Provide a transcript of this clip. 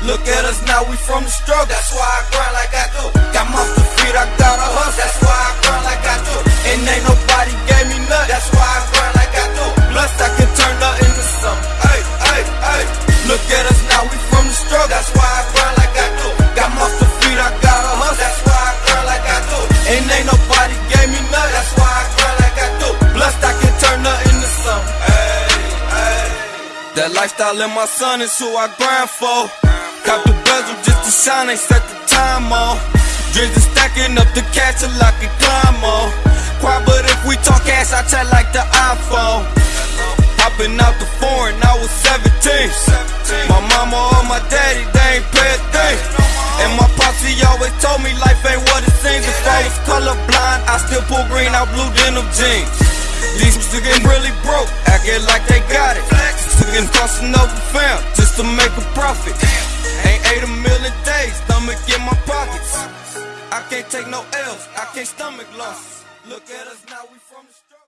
Look at us now, we from the struggle. That's why I grind like I do. Got the feet, I got a hustle. That's why I grind like I do. And ain't nobody gave me nothing. That's why I grind like I do. Plus I can turn nothing into something. Hey, hey, hey. Look at us now, we from the struggle. That's why I grind like I do. Got the feet, I got a hustle. That's why I grind like I do. And ain't nobody gave me nothing. That's why I grind like I do. Plus I can turn nothing into something. Hey, hey. That lifestyle in my son is who I grind for. Cop the bezel just to shine, ain't set the time on. Are stacking up the cash till I can climb on. Quiet, but if we talk cash, I chat like the iPhone. Hopping out the foreign, I was 17. My mama or my daddy, they ain't pay a thing. And my posse always told me life ain't what it seems. If I was colorblind, I still pull green out blue denim jeans. These niggas getting really broke, acting like they got it. Niggas crossing over fam just to make a profit. In my pockets. I can't take no L's, I can't stomach losses. Look at us now, we from the struggle.